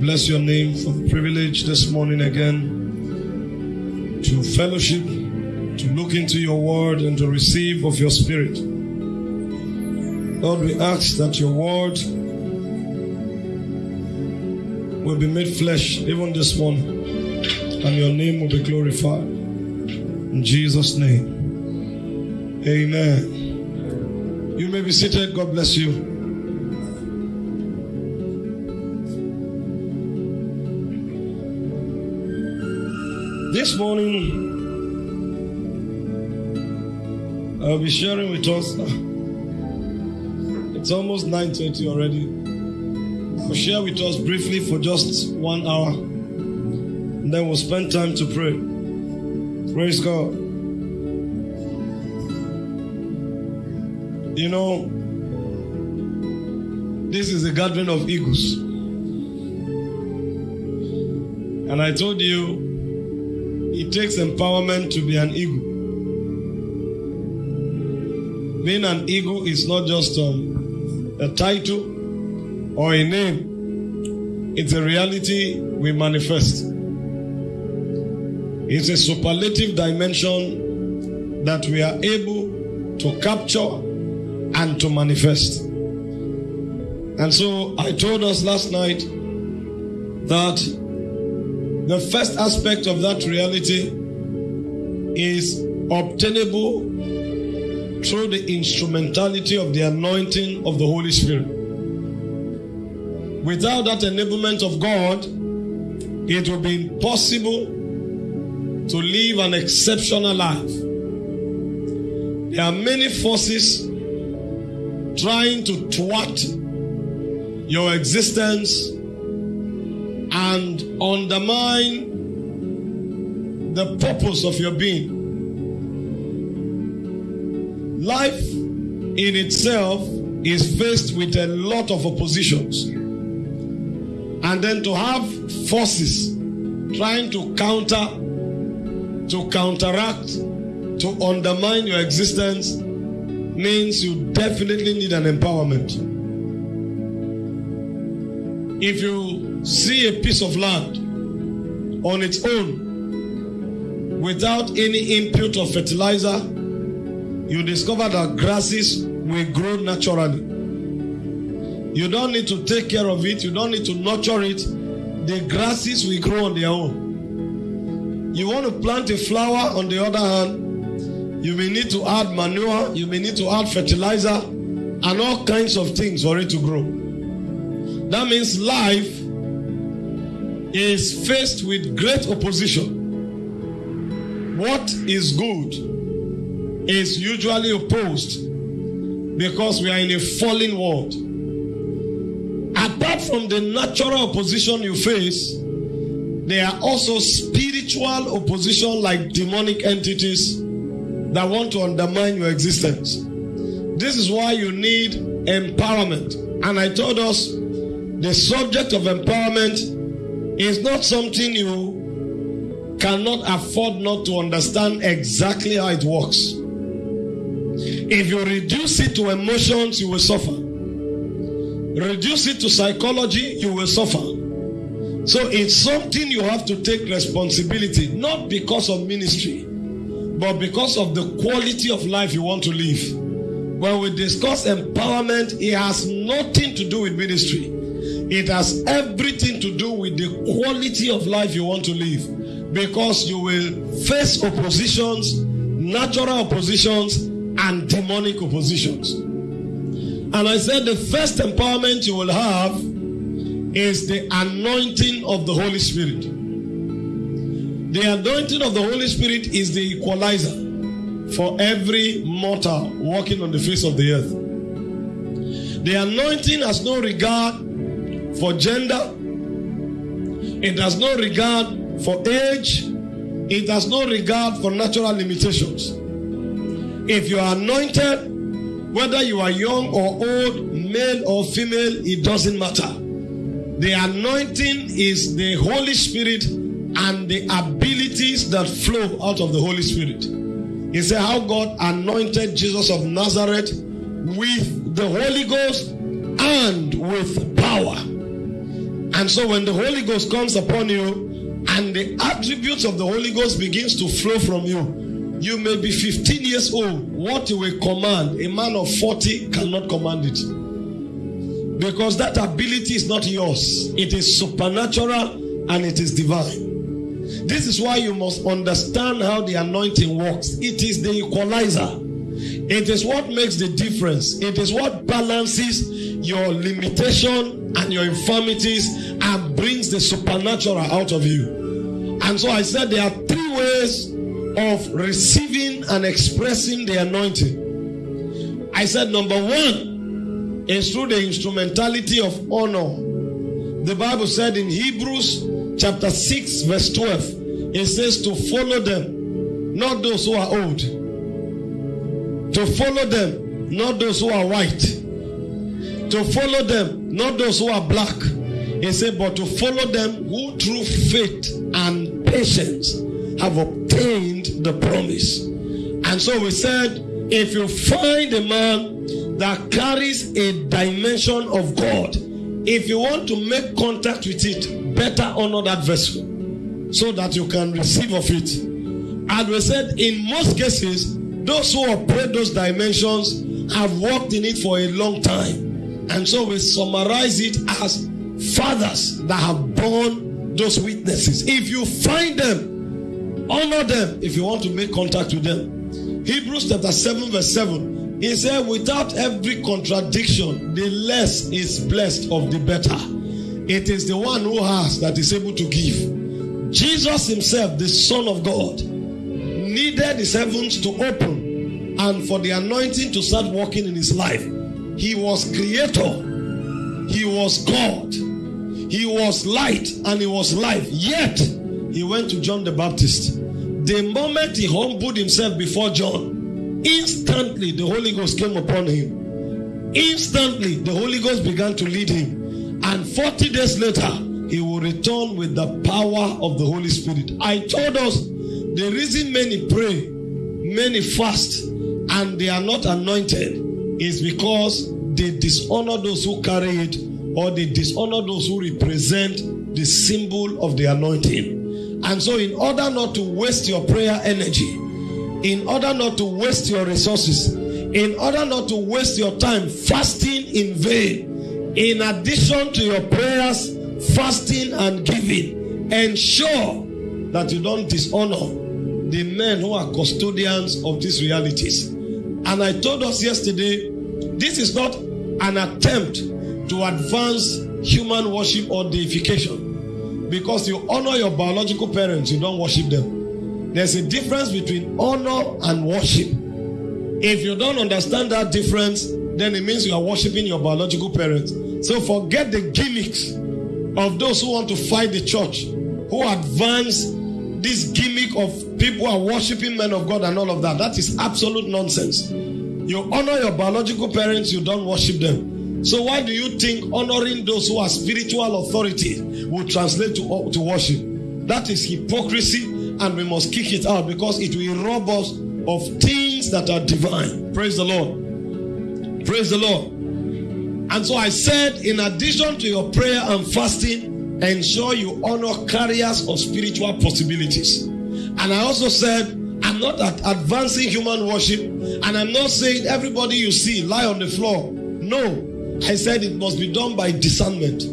bless your name for the privilege this morning again to fellowship, to look into your word, and to receive of your spirit. Lord, we ask that your word will be made flesh even this morning, and your name will be glorified. In Jesus' name, amen. You may be seated. God bless you. Morning, I'll be sharing with us. It's almost 9:30 already. I'll share with us briefly for just one hour, and then we'll spend time to pray. Praise God. You know, this is a gathering of eagles. And I told you it takes empowerment to be an eagle. Being an eagle is not just um, a title or a name, it's a reality we manifest. It's a superlative dimension that we are able to capture and to manifest. And so I told us last night that the first aspect of that reality is obtainable through the instrumentality of the anointing of the Holy Spirit. Without that enablement of God, it will be impossible to live an exceptional life. There are many forces trying to thwart your existence and undermine the purpose of your being. Life in itself is faced with a lot of oppositions. And then to have forces trying to counter, to counteract, to undermine your existence means you definitely need an empowerment. If you see a piece of land on its own without any input of fertilizer, you discover that grasses will grow naturally. You don't need to take care of it, you don't need to nurture it. The grasses will grow on their own. You want to plant a flower, on the other hand, you may need to add manure, you may need to add fertilizer, and all kinds of things for it to grow. That means life is faced with great opposition. What is good is usually opposed because we are in a fallen world. Apart from the natural opposition you face, there are also spiritual opposition like demonic entities that want to undermine your existence. This is why you need empowerment. And I told us the subject of empowerment is not something you cannot afford not to understand exactly how it works. If you reduce it to emotions, you will suffer. Reduce it to psychology, you will suffer. So it's something you have to take responsibility, not because of ministry, but because of the quality of life you want to live. When we discuss empowerment, it has nothing to do with ministry. It has everything to do with the quality of life you want to live because you will face oppositions, natural oppositions, and demonic oppositions. And I said the first empowerment you will have is the anointing of the Holy Spirit. The anointing of the Holy Spirit is the equalizer for every mortal walking on the face of the earth. The anointing has no regard for gender, it has no regard for age, it has no regard for natural limitations. If you are anointed, whether you are young or old, male or female, it doesn't matter. The anointing is the Holy Spirit and the abilities that flow out of the Holy Spirit. He said how God anointed Jesus of Nazareth with the Holy Ghost and with power. And so when the Holy Ghost comes upon you and the attributes of the Holy Ghost begins to flow from you, you may be 15 years old. What you will command, a man of 40 cannot command it. Because that ability is not yours. It is supernatural and it is divine. This is why you must understand how the anointing works. It is the equalizer. It is what makes the difference. It is what balances your limitation and your infirmities and brings the supernatural out of you. And so I said there are three ways of receiving and expressing the anointing. I said number one is through the instrumentality of honor. The Bible said in Hebrews chapter 6, verse 12, it says to follow them, not those who are old. To follow them, not those who are white. To follow them, not those who are black. He said, but to follow them who through faith and patience have obtained the promise. And so we said, if you find a man that carries a dimension of God, if you want to make contact with it, better honor that vessel so that you can receive of it. And we said, in most cases, those who operate those dimensions have worked in it for a long time. And so we summarize it as fathers that have borne those witnesses. If you find them, honor them if you want to make contact with them. Hebrews chapter 7, verse 7. He said, without every contradiction, the less is blessed of the better. It is the one who has that is able to give. Jesus himself, the Son of God, needed his heavens to open and for the anointing to start working in his life. He was creator, he was God, he was light, and he was life. Yet, he went to John the Baptist. The moment he humbled himself before John, instantly the Holy Ghost came upon him. Instantly, the Holy Ghost began to lead him. And 40 days later, he will return with the power of the Holy Spirit. I told us the reason many pray, many fast, and they are not anointed is because they dishonor those who carry it or they dishonor those who represent the symbol of the anointing. And so, in order not to waste your prayer energy, in order not to waste your resources, in order not to waste your time fasting in vain, in addition to your prayers, fasting and giving, ensure that you don't dishonor the men who are custodians of these realities. And I told us yesterday, this is not an attempt to advance human worship or deification. Because you honor your biological parents, you don't worship them. There's a difference between honor and worship. If you don't understand that difference, then it means you are worshiping your biological parents. So forget the gimmicks of those who want to fight the church, who advance this gimmick of people are worshiping men of God and all of that. That is absolute nonsense. You honor your biological parents, you don't worship them. So why do you think honoring those who are spiritual authority will translate to, to worship? That is hypocrisy and we must kick it out because it will rob us of things that are divine. Praise the Lord. Praise the Lord. And so I said, in addition to your prayer and fasting, ensure you honor carriers of spiritual possibilities. And I also said, I'm not advancing human worship, and I'm not saying everybody you see lie on the floor. No, I said it must be done by discernment.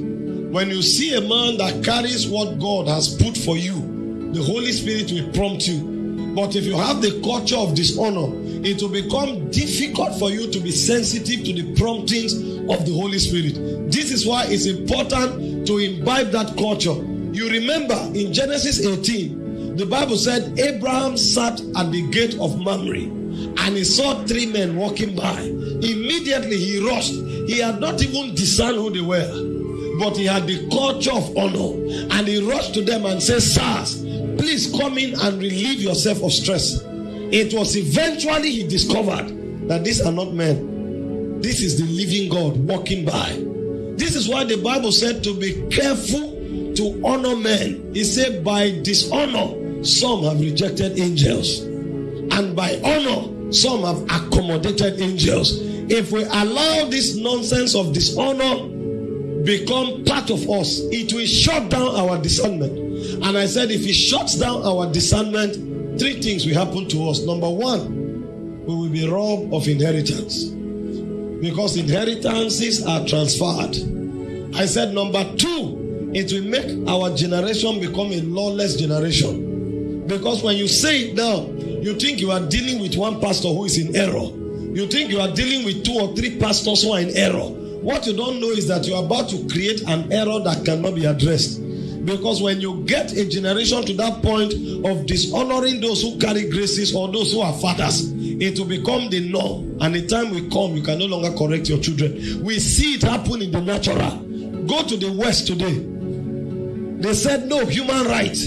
When you see a man that carries what God has put for you, the Holy Spirit will prompt you. But if you have the culture of dishonor, it will become difficult for you to be sensitive to the promptings of the Holy Spirit. This is why it's important to imbibe that culture. You remember in Genesis 18, the Bible said Abraham sat at the gate of Mamre and he saw three men walking by. Immediately he rushed. He had not even discerned who they were, but he had the culture of honor. And he rushed to them and said, Sirs, please come in and relieve yourself of stress. It was eventually he discovered that these are not men. This is the living God walking by. This is why the Bible said to be careful to honor men. He said, by dishonor, some have rejected angels, and by honor, some have accommodated angels. If we allow this nonsense of dishonor, become part of us, it will shut down our discernment. And I said, if it shuts down our discernment, three things will happen to us. Number one, we will be robbed of inheritance because inheritances are transferred. I said, number two, it will make our generation become a lawless generation. Because when you say it now, you think you are dealing with one pastor who is in error. You think you are dealing with two or three pastors who are in error. What you don't know is that you are about to create an error that cannot be addressed. Because when you get a generation to that point of dishonoring those who carry graces or those who are fathers, it will become the norm. And the time will come, you can no longer correct your children. We see it happen in the natural. Go to the West today. They said no human right.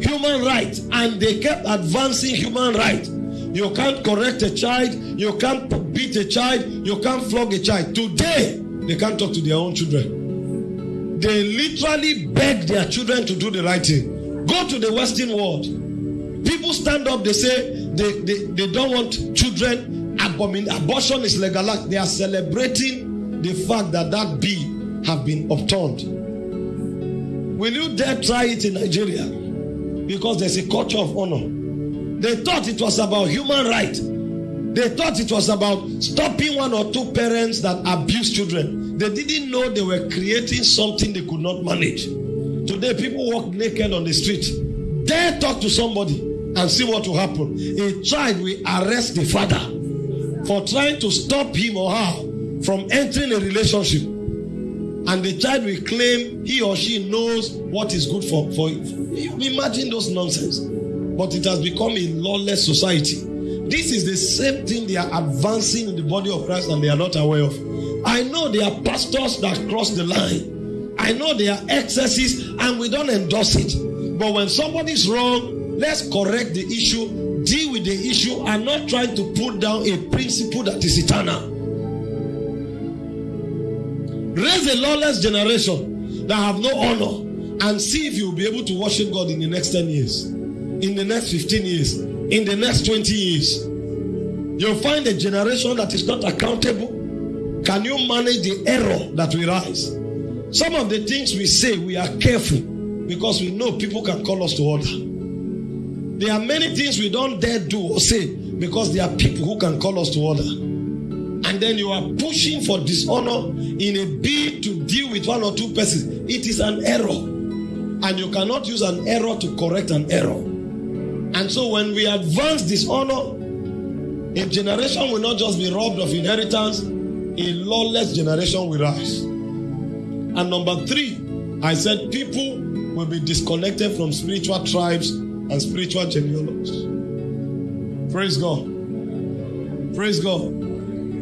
Human right. And they kept advancing human right. You can't correct a child. You can't beat a child. You can't flog a child. Today, they can't talk to their own children. They literally beg their children to do the right thing. Go to the Western world. People stand up, they say they, they, they don't want children. Abortion is legalized. They are celebrating the fact that that bill have been upturned. Will you dare try it in Nigeria? Because there's a culture of honor. They thought it was about human right. They thought it was about stopping one or two parents that abuse children. They didn't know they were creating something they could not manage. Today, people walk naked on the street. Dare talk to somebody and see what will happen. A child will arrest the father for trying to stop him or her from entering a relationship. And the child will claim he or she knows what is good for, for imagine those nonsense but it has become a lawless society. This is the same thing they are advancing in the body of Christ and they are not aware of. I know there are pastors that cross the line. I know there are excesses and we don't endorse it. But when somebody is wrong, let's correct the issue, deal with the issue, and not try to put down a principle that is eternal. Raise a lawless generation that have no honor and see if you'll be able to worship God in the next 10 years in the next 15 years, in the next 20 years. You'll find a generation that is not accountable. Can you manage the error that will rise? Some of the things we say, we are careful because we know people can call us to order. There are many things we don't dare do or say because there are people who can call us to order. And then you are pushing for dishonor in a bid to deal with one or two persons. It is an error. And you cannot use an error to correct an error. And so when we advance dishonor, a generation will not just be robbed of inheritance, a lawless generation will rise. And number three, I said people will be disconnected from spiritual tribes and spiritual genealogies. Praise God. Praise God.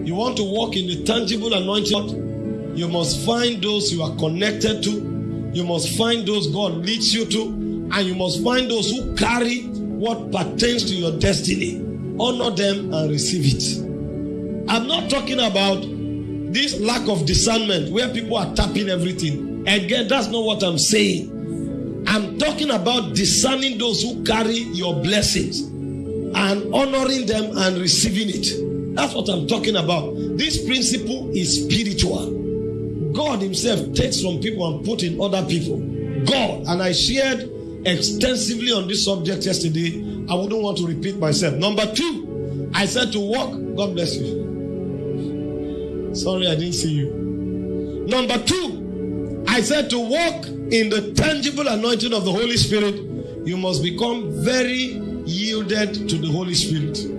You want to walk in the tangible anointing, you must find those you are connected to, you must find those God leads you to, and you must find those who carry what pertains to your destiny. Honor them and receive it. I'm not talking about this lack of discernment where people are tapping everything. Again, that's not what I'm saying. I'm talking about discerning those who carry your blessings and honoring them and receiving it. That's what I'm talking about. This principle is spiritual. God Himself takes from people and put in other people. God, and I shared extensively on this subject yesterday. I wouldn't want to repeat myself. Number two, I said to walk. God bless you. Sorry, I didn't see you. Number two, I said to walk in the tangible anointing of the Holy Spirit, you must become very yielded to the Holy Spirit.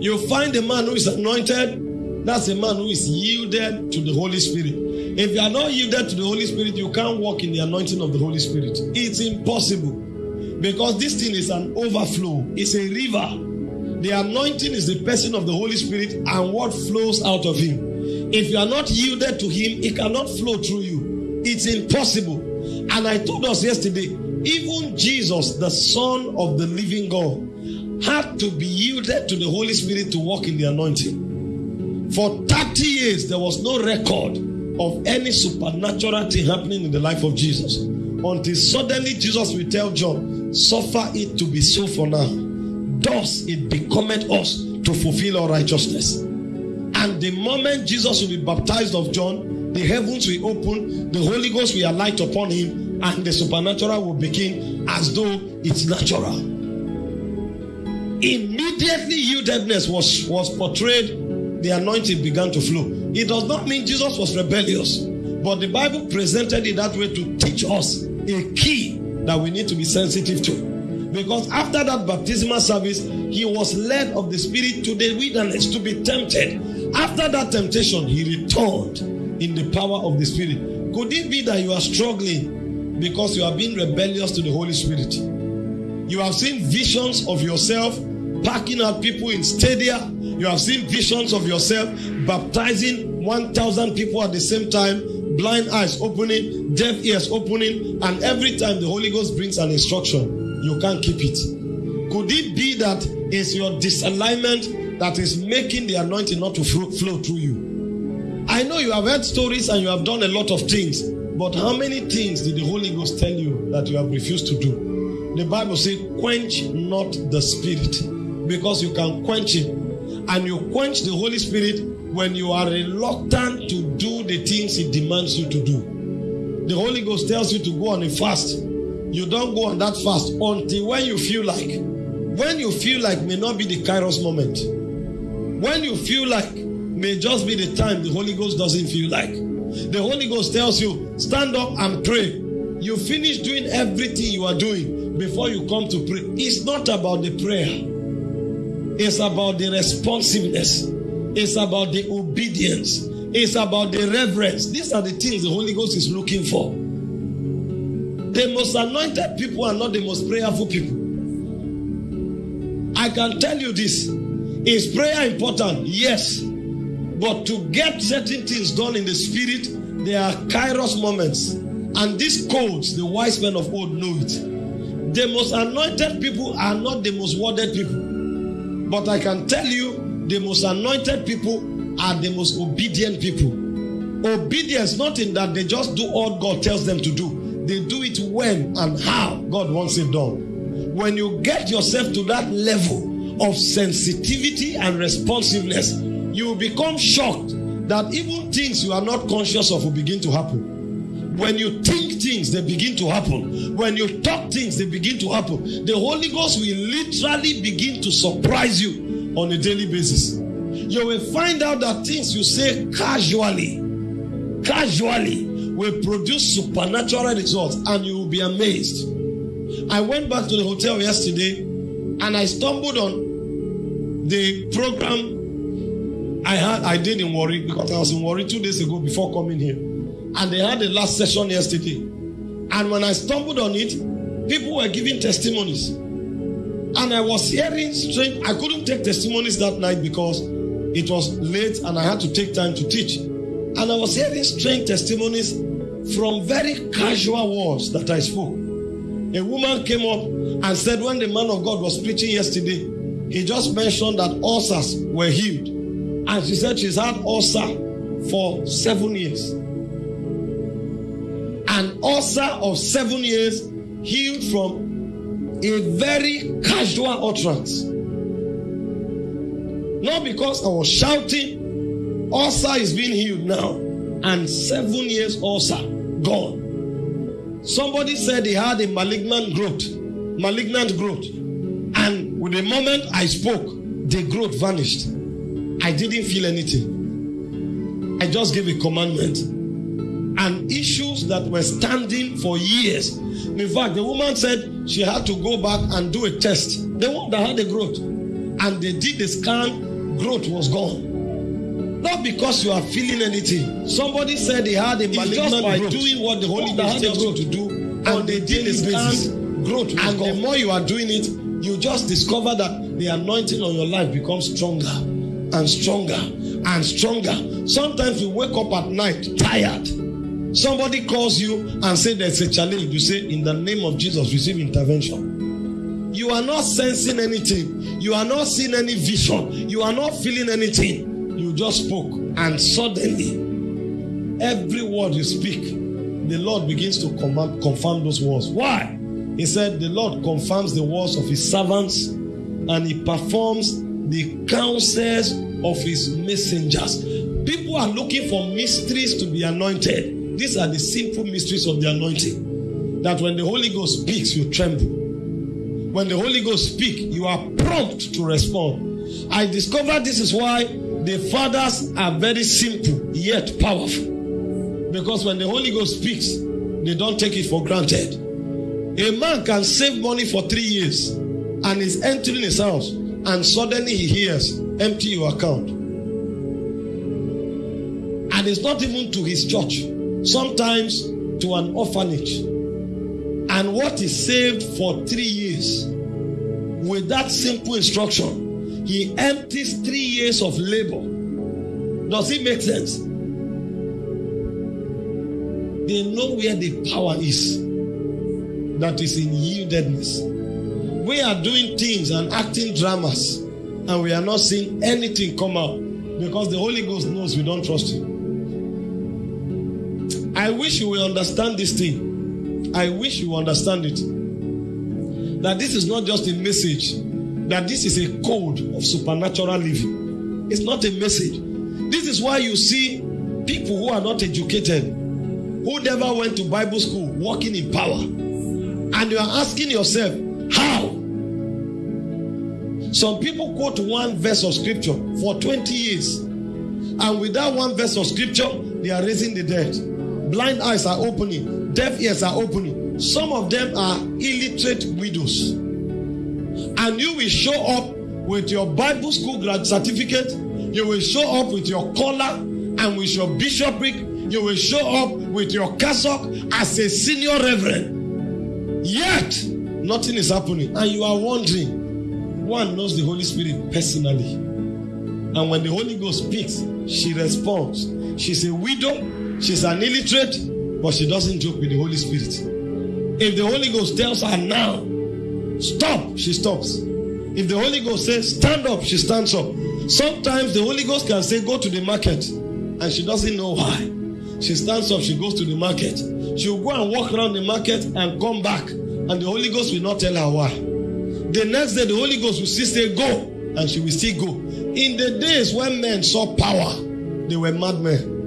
You find a man who is anointed, that's a man who is yielded to the Holy Spirit. If you are not yielded to the Holy Spirit, you can't walk in the anointing of the Holy Spirit. It's impossible. Because this thing is an overflow, it's a river. The anointing is the person of the Holy Spirit and what flows out of him. If you are not yielded to him, it cannot flow through you. It's impossible. And I told us yesterday, even Jesus, the Son of the living God, had to be yielded to the Holy Spirit to walk in the anointing. For 30 years, there was no record of any supernatural thing happening in the life of Jesus until suddenly Jesus will tell John, Suffer it to be so for now. Thus it becometh us to fulfill our righteousness. And the moment Jesus will be baptized of John, the heavens will open, the Holy Ghost will alight upon him, and the supernatural will begin as though it's natural. Immediately, yieldedness was, was portrayed, the anointing began to flow. It does not mean Jesus was rebellious, but the Bible presented it that way to teach us a key that we need to be sensitive to. Because after that baptismal service, he was led of the Spirit to the wilderness to be tempted. After that temptation, he returned in the power of the Spirit. Could it be that you are struggling because you are being rebellious to the Holy Spirit? You have seen visions of yourself packing out people in stadia. You have seen visions of yourself baptizing 1,000 people at the same time, blind eyes opening, deaf ears opening, and every time the Holy Ghost brings an instruction, you can't keep it. Could it be that it's your disalignment that is making the anointing not to flow, flow through you? I know you have heard stories and you have done a lot of things, but how many things did the Holy Ghost tell you that you have refused to do? The Bible says, quench not the spirit because you can quench it. And you quench the Holy Spirit when you are reluctant to do the things He demands you to do. The Holy Ghost tells you to go on a fast you don't go on that fast until when you feel like. When you feel like may not be the Kairos moment. When you feel like may just be the time the Holy Ghost doesn't feel like. The Holy Ghost tells you, stand up and pray. You finish doing everything you are doing before you come to pray. It's not about the prayer, it's about the responsiveness, it's about the obedience, it's about the reverence. These are the things the Holy Ghost is looking for. The most anointed people are not the most prayerful people. I can tell you this. Is prayer important? Yes. But to get certain things done in the spirit, there are kairos moments. And these codes, the wise men of old know it. The most anointed people are not the most worded people. But I can tell you, the most anointed people are the most obedient people. Obedience, not in that they just do all God tells them to do they do it when and how God wants it done. When you get yourself to that level of sensitivity and responsiveness, you will become shocked that even things you are not conscious of will begin to happen. When you think things, they begin to happen. When you talk things, they begin to happen. The Holy Ghost will literally begin to surprise you on a daily basis. You will find out that things you say casually, casually, will produce supernatural results and you will be amazed. I went back to the hotel yesterday and I stumbled on the program I had I did in Warri because I was in Warri two days ago before coming here. And they had the last session yesterday. And when I stumbled on it, people were giving testimonies. And I was hearing strange, I couldn't take testimonies that night because it was late and I had to take time to teach. And I was hearing strange testimonies from very casual words that I spoke. A woman came up and said, when the man of God was preaching yesterday, he just mentioned that ulcers were healed. And she said she's had ulcer for seven years. Ulcer of seven years healed from a very casual utterance. Not because I was shouting, ulcer is being healed now, and seven years ulcer gone. Somebody said he had a malignant growth, malignant growth. And with the moment I spoke, the growth vanished. I didn't feel anything. I just gave a commandment. And issues that were standing for years. In fact, the woman said she had to go back and do a test. The one that had the growth. And they did the scan, growth was gone. Not because you are feeling anything. Somebody said they had a malignant just by growth. doing what the Holy Ghost tells you to do, and they did this basis. Growth, and gone. the more you are doing it, you just discover that the anointing on your life becomes stronger and stronger and stronger. Sometimes you wake up at night tired. Somebody calls you and say there's a challenge. You say, in the name of Jesus, receive intervention. You are not sensing anything. You are not seeing any vision. You are not feeling anything you just spoke, and suddenly, every word you speak, the Lord begins to command, confirm those words. Why? He said, The Lord confirms the words of his servants and he performs the counsels of his messengers. People are looking for mysteries to be anointed. These are the simple mysteries of the anointing. That when the Holy Ghost speaks, you tremble. When the Holy Ghost speaks, you are prompt to respond. I discovered this is why the fathers are very simple yet powerful. Because when the Holy Ghost speaks, they don't take it for granted. A man can save money for three years and is entering his house, and suddenly he hears, Empty your account. And it's not even to his church, sometimes to an orphanage. And what is saved for three years, with that simple instruction, he empties three years of labor. Does it make sense? They know where the power is that is in yieldedness. We are doing things and acting dramas, and we are not seeing anything come out because the Holy Ghost knows we don't trust Him. I wish you will understand this thing. I wish you understand it. That this is not just a message, that this is a code of supernatural living. It's not a message. This is why you see people who are not educated, who never went to Bible school, walking in power. And you are asking yourself, how? Some people quote one verse of scripture for 20 years. And with that one verse of scripture, they are raising the dead. Blind eyes are opening, deaf ears are opening. Some of them are illiterate widows. And you will show up with your Bible school grad certificate, you will show up with your collar and with your bishopric, you will show up with your cassock as a senior reverend. Yet, nothing is happening. And you are wondering, one knows the Holy Spirit personally. And when the Holy Ghost speaks, she responds. She's a widow, she's an illiterate, but she doesn't joke with the Holy Spirit. If the Holy Ghost tells her now, stop, she stops. If the Holy Ghost says stand up, she stands up. Sometimes the Holy Ghost can say go to the market, and she doesn't know why. She stands up, she goes to the market. She will go and walk around the market and come back, and the Holy Ghost will not tell her why. The next day, the Holy Ghost will still say go, and she will still go. In the days when men saw power, they were madmen.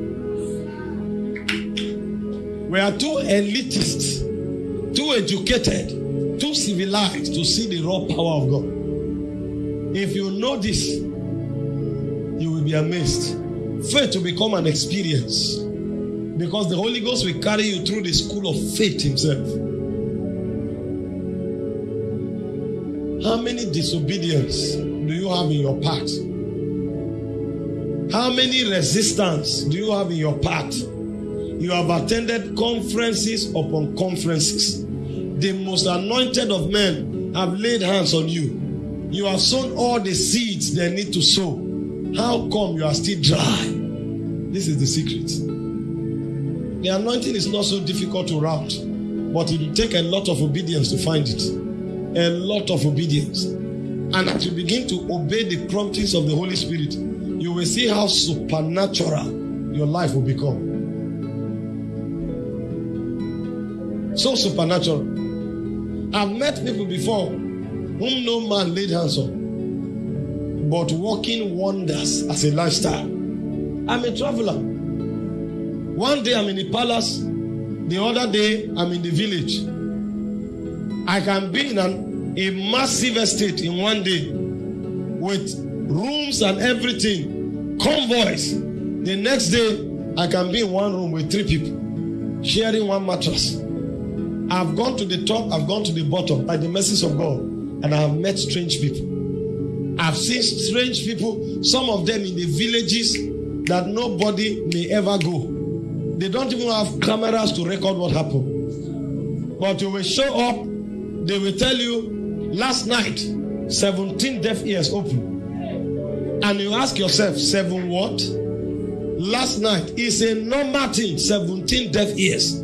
We are too elitist, too educated, too civilized to see the raw power of God. If you know this, you will be amazed. Faith will become an experience because the Holy Ghost will carry you through the school of faith Himself. How many disobedience do you have in your path? How many resistance do you have in your path? You have attended conferences upon conferences. The most anointed of men have laid hands on you. You have sown all the seeds they need to sow. How come you are still dry? This is the secret. The anointing is not so difficult to route, but it will take a lot of obedience to find it. A lot of obedience. And as you begin to obey the promptings of the Holy Spirit, you will see how supernatural your life will become. So supernatural. I've met people before whom no man laid hands on, but working wonders as a lifestyle. I'm a traveler. One day I'm in the palace, the other day I'm in the village. I can be in an, a massive estate in one day with rooms and everything, convoys. The next day, I can be in one room with three people, sharing one mattress. I've gone to the top, I've gone to the bottom by the mercies of God, and I have met strange people. I've seen strange people, some of them in the villages that nobody may ever go. They don't even have cameras to record what happened. But you will show up, they will tell you, last night, 17 deaf ears open. And you ask yourself, seven what? Last night is a normal thing, 17 deaf ears.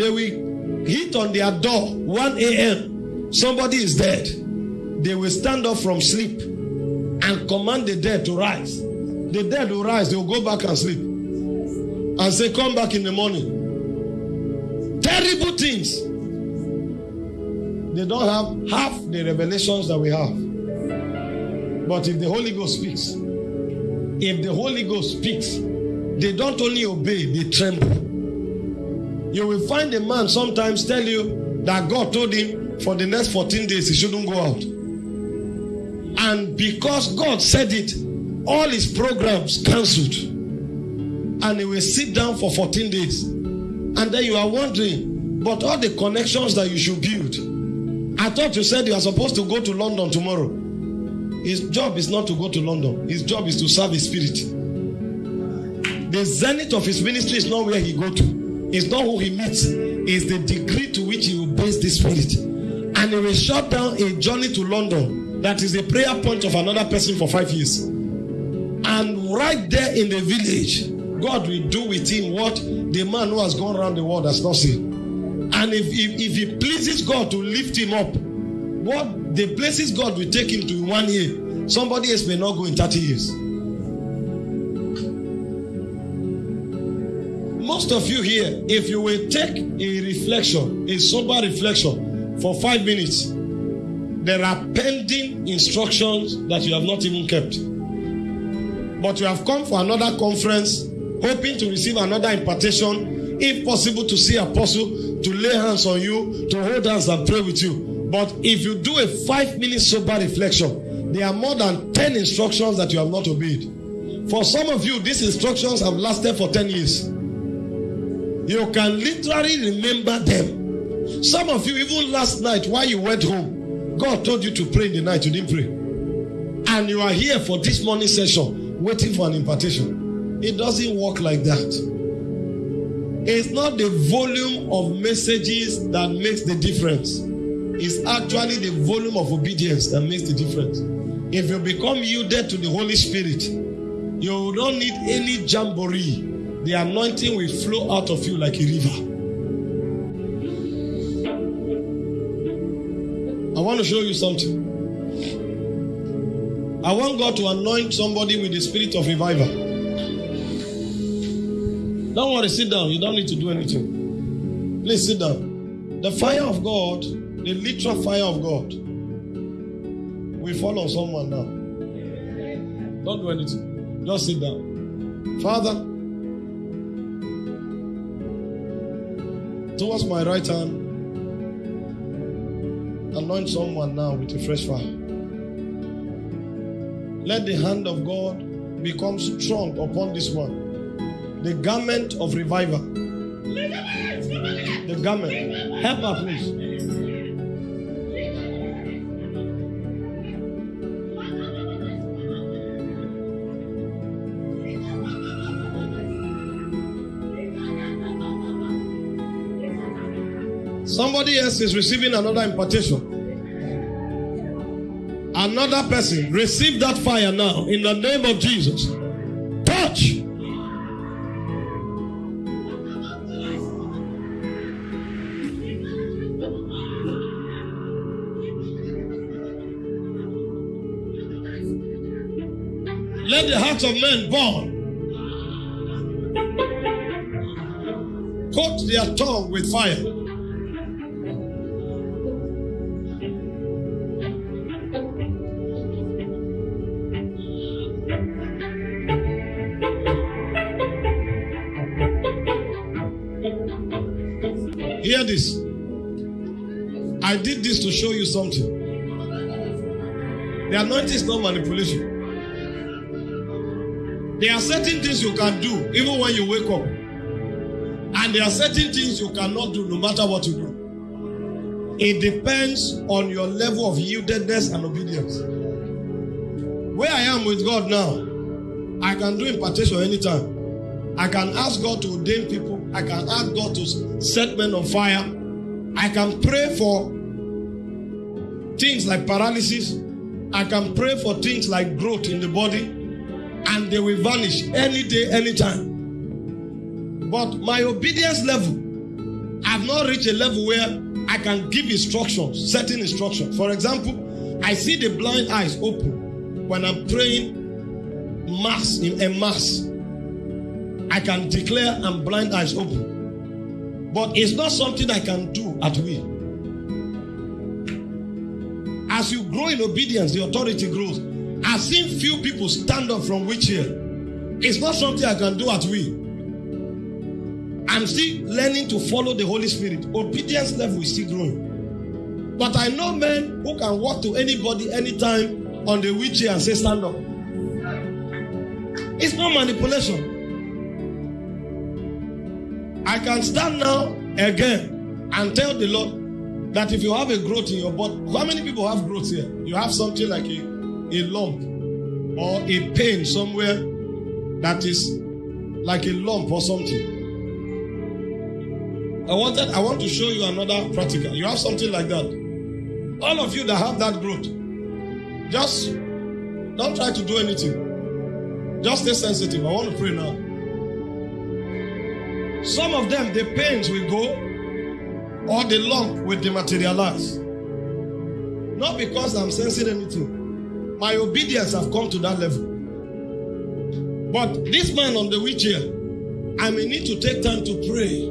They will hit on their door 1 a.m. Somebody is dead. They will stand up from sleep and command the dead to rise. The dead will rise, they will go back and sleep. And say, Come back in the morning. Terrible things. They don't have half the revelations that we have. But if the Holy Ghost speaks, if the Holy Ghost speaks, they don't only obey, they tremble. You will find a man sometimes tell you that God told him for the next 14 days he shouldn't go out. And because God said it, all his programs cancelled. And he will sit down for 14 days. And then you are wondering, but all the connections that you should build. I thought you said you are supposed to go to London tomorrow. His job is not to go to London, his job is to serve his spirit. The zenith of his ministry is not where he go to. It's not who he meets. It's the degree to which he will obeys the spirit. And he will shut down a journey to London that is a prayer point of another person for five years. And right there in the village, God will do with him what the man who has gone around the world has not seen. And if, if, if he pleases God to lift him up, what the places God will take him to in one year, somebody else may not go in 30 years. Most of you here, if you will take a reflection, a sober reflection for five minutes, there are pending instructions that you have not even kept. But you have come for another conference, hoping to receive another impartation, if possible, to see apostle, to lay hands on you, to hold hands and pray with you. But if you do a five minute sober reflection, there are more than 10 instructions that you have not obeyed. For some of you, these instructions have lasted for 10 years. You can literally remember them. Some of you, even last night while you went home, God told you to pray in the night, you didn't pray. And you are here for this morning session waiting for an impartation. It doesn't work like that. It's not the volume of messages that makes the difference. It's actually the volume of obedience that makes the difference. If you become yielded to the Holy Spirit, you don't need any jamboree. The anointing will flow out of you like a river. I want to show you something. I want God to anoint somebody with the spirit of revival. Don't worry, sit down. You don't need to do anything. Please sit down. The fire of God, the literal fire of God, will fall on someone now. Don't do anything. Just sit down. Father, towards my right hand, anoint someone now with a fresh fire. Let the hand of God become strong upon this one. The garment of revival. The garment. Help her, please. Somebody else is receiving another impartation. Another person, receive that fire now in the name of Jesus. Touch. Let the hearts of men burn. Coat their tongue with fire. Hear this. I did this to show you something. The anointing is not manipulation. There are certain things you can do even when you wake up. And there are certain things you cannot do no matter what you do. It depends on your level of yieldedness and obedience. Where I am with God now, I can do impartation anytime. I can ask God to ordain people. I can ask God to set men on fire. I can pray for things like paralysis. I can pray for things like growth in the body, and they will vanish any day, anytime. But my obedience level, I've not reached a level where I can give instructions, certain instructions. For example, I see the blind eyes open when I'm praying mass in a mass. I can declare and blind eyes open. But it's not something I can do at will. As you grow in obedience, the authority grows. I've seen few people stand up from wheelchair. It's not something I can do at will. I'm still learning to follow the Holy Spirit. Obedience level is still growing. But I know men who can walk to anybody anytime on the wheelchair and say, Stand up. It's not manipulation. I can stand now again and tell the Lord that if you have a growth in your body, how many people have growth here? You have something like a, a lump or a pain somewhere that is like a lump or something. I wanted I want to show you another practical. You have something like that. All of you that have that growth, just don't try to do anything. Just stay sensitive. I want to pray now. Some of them, the pains will go or the lump will dematerialize. Not because I'm sensing anything. My obedience have come to that level. But this man on the wheelchair, I may need to take time to pray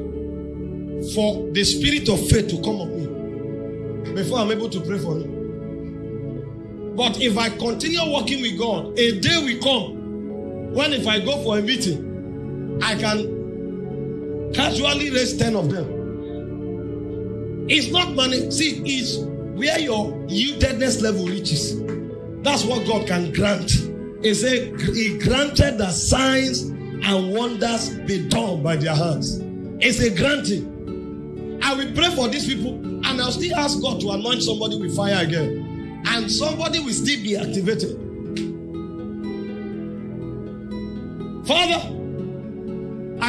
for the spirit of faith to come up me before I'm able to pray for him. But if I continue working with God, a day will come when if I go for a meeting, I can casually raise 10 of them. It's not money. See, it's where your yieldedness level reaches. That's what God can grant. He said, He granted that signs and wonders be done by their hands. It's a granting. I will pray for these people and I'll still ask God to anoint somebody with fire again. And somebody will still be activated. Father,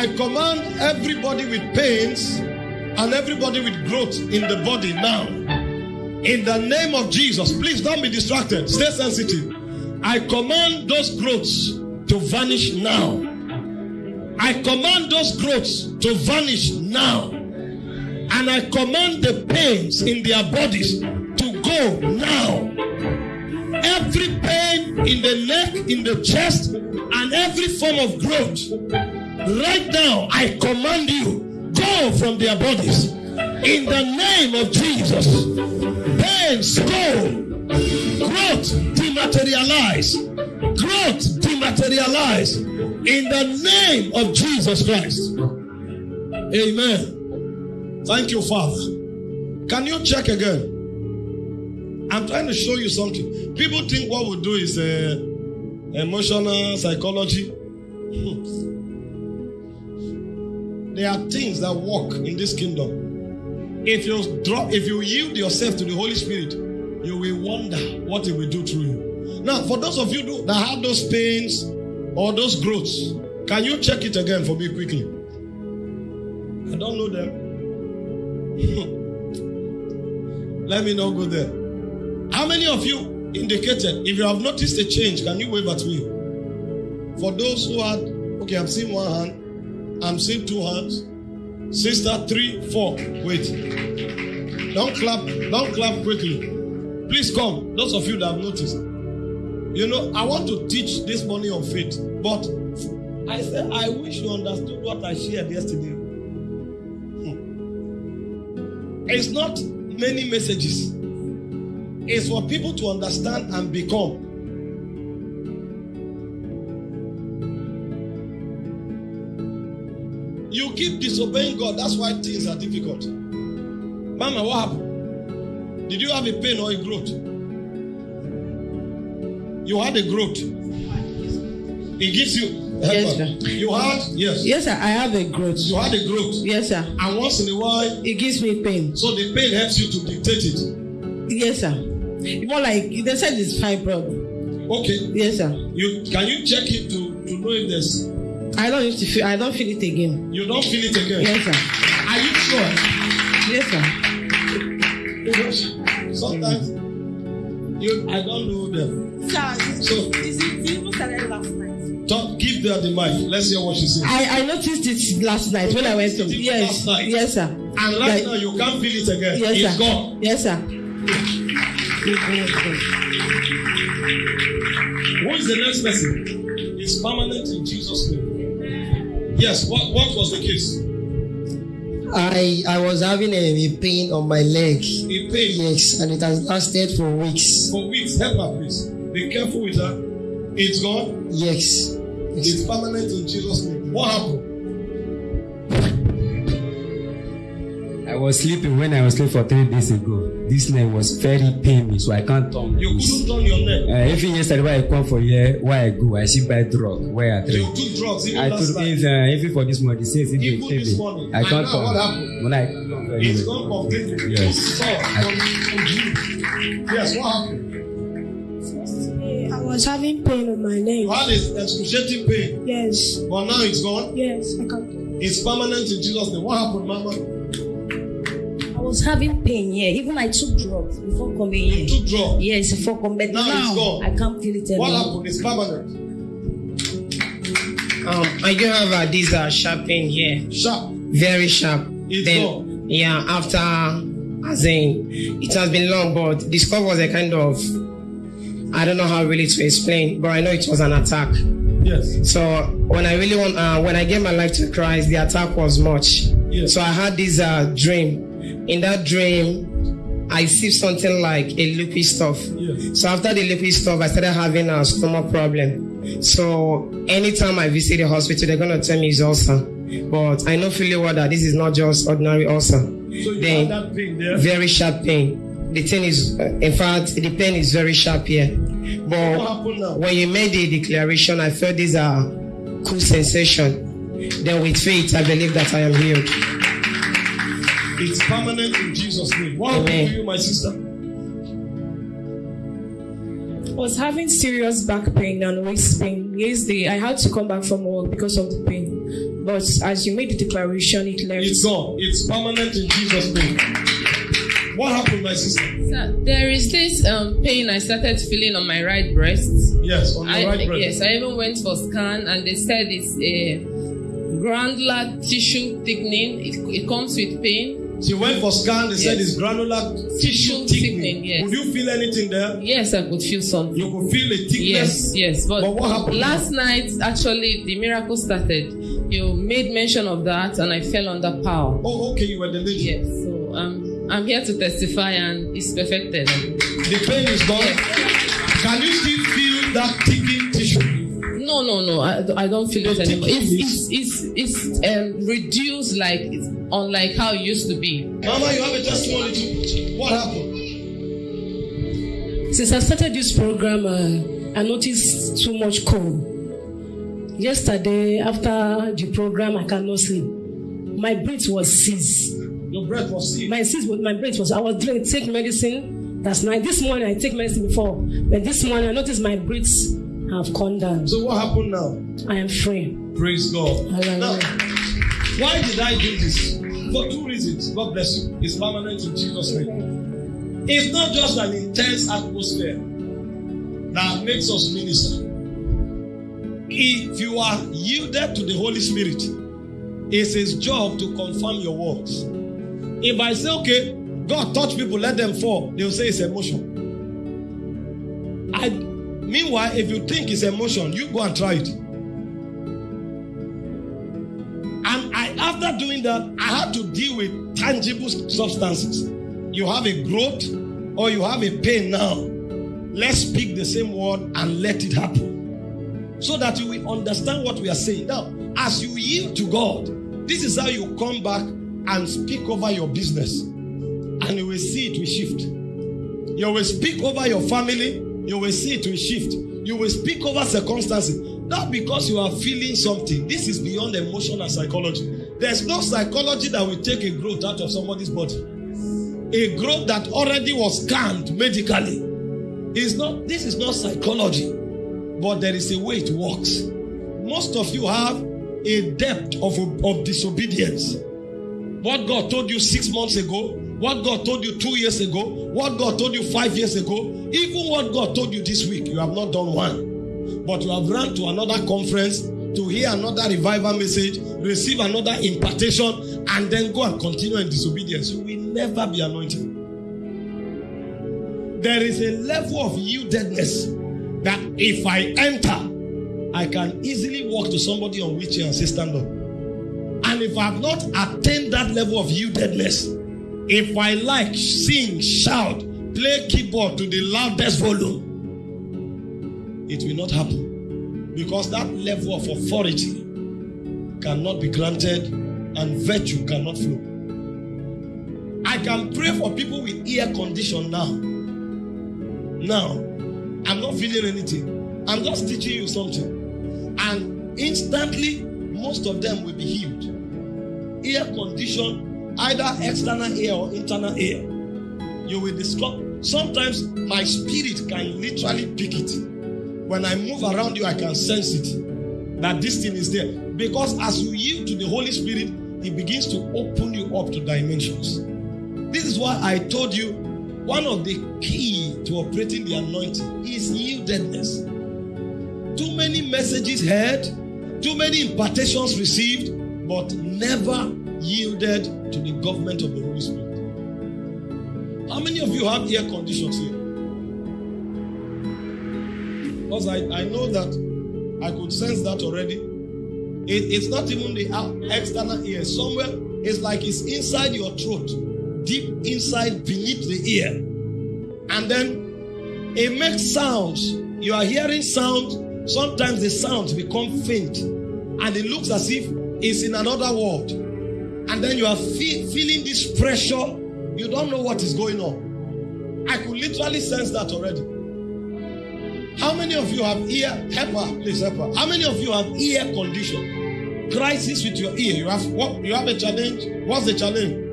I command everybody with pains and everybody with growth in the body now. In the name of Jesus, please don't be distracted. Stay sensitive. I command those growths to vanish now. I command those growths to vanish now. And I command the pains in their bodies to go now. Every pain in the neck, in the chest, and every form of growth Right now, I command you, go from their bodies. In the name of Jesus. Pains go. Growth dematerialize. Growth dematerialize. In the name of Jesus Christ. Amen. Thank you, Father. Can you check again? I'm trying to show you something. People think what we do is uh, emotional psychology. There are things that work in this kingdom. If you drop, if you yield yourself to the Holy Spirit, you will wonder what He will do through you. Now, for those of you that have those pains or those growths, can you check it again for me quickly? I don't know them. Let me not go there. How many of you indicated? If you have noticed a change, can you wave at me? For those who had, okay, I'm seeing one hand. I'm seeing two hands. Sister, three, four. Wait. Don't clap. Don't clap quickly. Please come. Those of you that have noticed. You know, I want to teach this morning on faith, but I said I wish you understood what I shared yesterday. Hmm. It's not many messages. It's for people to understand and become. You keep disobeying God. That's why things are difficult. Mama, what happened? Did you have a pain or a growth? You had a growth. It gives you. Yes, sir. You had yes. Yes, sir. I have a growth. You had a growth. Yes, sir. And once in a while, It gives me pain. so the pain helps you to dictate it. Yes, sir. More like they said it's fibroid. Okay. Yes, sir. You can you check it to to know if there's I don't used to feel. I don't feel it again. you don't feel it again. Yes, sir. Are you sure? Yes, sir. Sometimes you I don't know them. Sir, So is it it even started last night? talk, give her the mic. Let's hear what she says. I I noticed it last night when I went to. Yes. last night? Yes, sir. And right Like- now you can't feel it again. Yes, it's sir. gone. Yes, sir. Who is the next person? It's permanent in Jesus' name. Yes, what, what was the case? I I was having a, a pain on my leg. A pain Yes, and it has lasted for weeks. for weeks. Help her, please. Be careful with her. It's gone. Yes. yes. It's permanent in Jesus' name. What happened? Was sleeping when I was sleeping for three days ago. This leg was very pain me, so I can't turn. You couldn't turn your neck. Uh, even yesterday when I come for here, where I go, I see buy drug where I drink. You took drugs even I last took night. even, uh, even for this morning, since it Even this morning. I can't now what turn. happened? When I come very It's well. gone completely. Yes. So, from, from. Yes, what happened? I was having pain on my neck. You had a excruciating pain, Yes, but now it's gone. yes, I can't. It's permanent in Jesus' name. What happened, Mama? I was having pain here. Even I took drugs before coming You here. took drugs. Yes, before coming. But Now it's now, gone. I can't feel it anymore. What anymore. happened? It's permanent. Um, I do have uh, this uh, sharp pain here. Sharp. Very sharp. It's then, gone. yeah, after, as in, it has been long, but this cough was a kind of, I don't know how really to explain, but I know it was an attack. Yes. So when I really want, uh, when I gave my life to Christ, the attack was much. Yes. So I had this uh, dream. In that dream, I see something like a liquid stuff. Yes. So after the liquid stuff, I started having a stomach problem. So anytime I visit the hospital, they're gonna tell me it's ulcer. But I know fully well that this is not just ordinary ulcer. So you Then- that pain there. Very sharp pain. The thing is, uh, in fact, the pain is very sharp here. But when you made the declaration, I felt this uh, cool sensation. Then with faith, I believe that I am healed. It's permanent in Jesus' name. What happened to you, my sister? I was having serious back pain and waist pain. Yesterday, I had to come back from work because of the pain. But as you made the declaration, it left. It's gone. It's permanent in Jesus' name. What happened, my sister? Sir, there is this um, pain I started feeling on my right breast. Yes, on the I, right breast. yes, I even went for scan and they said it's a granular tissue thickening. It, it comes with pain. She went for scan. They said it's granular tissue thickening. thickening, yes. Could you feel anything there? Yes, I could feel something. You could feel a thickness. Yes, yes. But, But what happened last night, actually, the miracle started. You made mention of that, and I fell under power. Oh, okay. You were the lady. Yes, so um, I'm here to testify, and it's perfected. The pain is gone. Can you still feel that ticking tissue? No, no, no. I, I don't feel it anymore. It's it's it's, it's um, reduced like it's unlike how it used to be. Mama, you have a testimony too. What happened? Since I started this program, uh, I noticed too much cold. Yesterday, after the program, I cannot sleep. My breath was seized. Your breath was seized. My seized, was- my breath was. I was drink, take medicine. That's night. This morning I take medicine before, but this morning I noticed my breaths have gone down. So what happened now? I am free. Praise God. Hallelujah. Now, why did I do this? For two reasons. God bless you. It's permanent in Jesus' name. It's not just an intense atmosphere that makes us minister. If you are yielded to the Holy Spirit, it's his job to confirm your words. If I say, okay, God touch people, let them fall, they'll say it's emotion. I meanwhile, if you think it's emotion, you go and try it. After doing that, I had to deal with tangible substances. You have a growth or you have a pain now. Let's speak the same word and let it happen. So that you will understand what we are saying. Now, as you yield to God, this is how you come back and speak over your business. And you will see it will shift. You will speak over your family. You will see it will shift. You will speak over circumstances. Not because you are feeling something. This is beyond emotion and psychology. There's no psychology that will take a growth out of somebody's body. A growth that already was scanned medically. Is not this is not psychology, but there is a way it works. Most of you have a depth of, of disobedience. What God told you six months ago, what God told you two years ago, what God told you five years ago, even what God told you this week, you have not done one. But you have run to another conference to hear another revival message, receive another impartation, and then go and continue in disobedience. You will never be anointed. There is a level of yieldedness that if I enter, I can easily walk to somebody on wheelchair and say, Stand up. And if I have not attained that level of yieldedness, if I like, sing, shout, play keyboard to the loudest volume, it will not happen. Because that level of authority cannot be granted and virtue cannot flow. I can pray for people with ear condition now. Now, I'm not feeling anything. I'm just teaching you something. And instantly, most of them will be healed. Ear condition, either external ear or internal ear. You will discover. Sometimes my spirit can literally pick it. When I move around you, I can sense it. That this thing is there. Because as you yield to the Holy Spirit, it begins to open you up to dimensions. This is why I told you one of the key to operating the anointing is yieldedness. Too many messages heard, too many impartations received, but never yielded to the government of the Holy Spirit. How many of you have ear conditions here? Because I, I know that I could sense that already. It, it's not even the external ear. Somewhere, it's like it's inside your throat deep inside beneath the ear. And then it makes sounds. You are hearing sound. Sometimes the sounds become faint. And it looks as if it's in another world. And then you are fe- feeling this pressure. You don't know what is going on. I could literally sense that already. How many of you have ear? Help her, please help her. How many of you have ear condition? Crisis with your ear. You have what? You have a challenge. What's the challenge?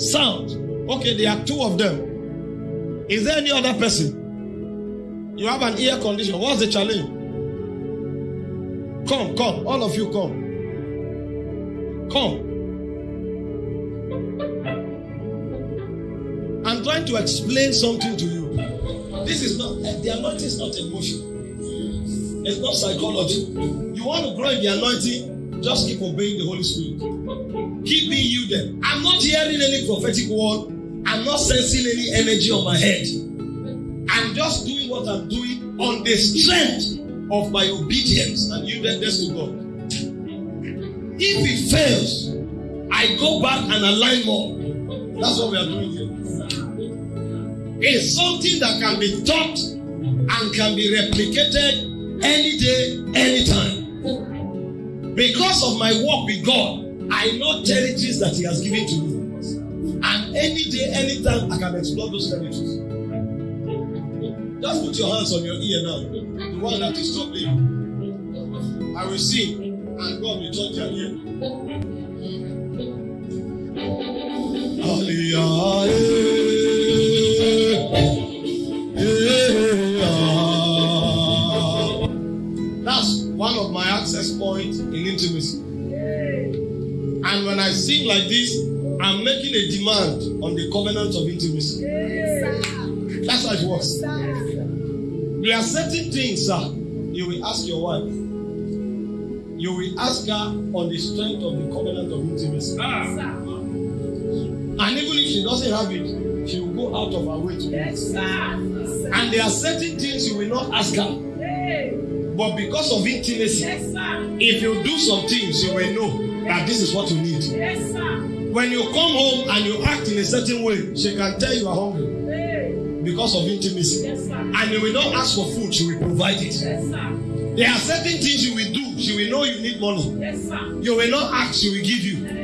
sound. Okay, there are two of them. Is there any other person? You have an ear condition. What's the challenge? Come, come. All of you come. Come. I'm trying to explain something to you. This is not, the anointing is not emotion. It's not psychology. You want to grow in the anointing, just keep obeying the Holy Spirit. Keep being yielded. I'm not hearing any prophetic word. I'm not sensing any energy on my head. I'm just doing what I'm doing on the strength of my obedience and yieldedness to God. If it fails, I go back and align more. That's what we are doing here. It's something that can be taught and can be replicated any day, anytime. Because of my work with God, I know territories that He has given to me. And any day, anytime, I can explore those territories. Just put your hands on your ear now. The one that is troubling. I will sing, and God will touch your ear. That's points in intimacy. And when I sing like this, I'm making a demand on the covenant of intimacy. That's how it works. There are certain things, sir, you will ask your wife. You will ask her on the strength of the covenant of intimacy. And even if she doesn't have it, she will go out of her way to do it. And there are certain things you will not ask her. But because of intimacy, if you do some things, you will know that this is what you need. When you come home and you act in a certain way, she can tell you are hungry because of intimacy. And you will not ask for food, she will provide it. There are certain things you will do, she will know you need money. You will not ask, she will give you.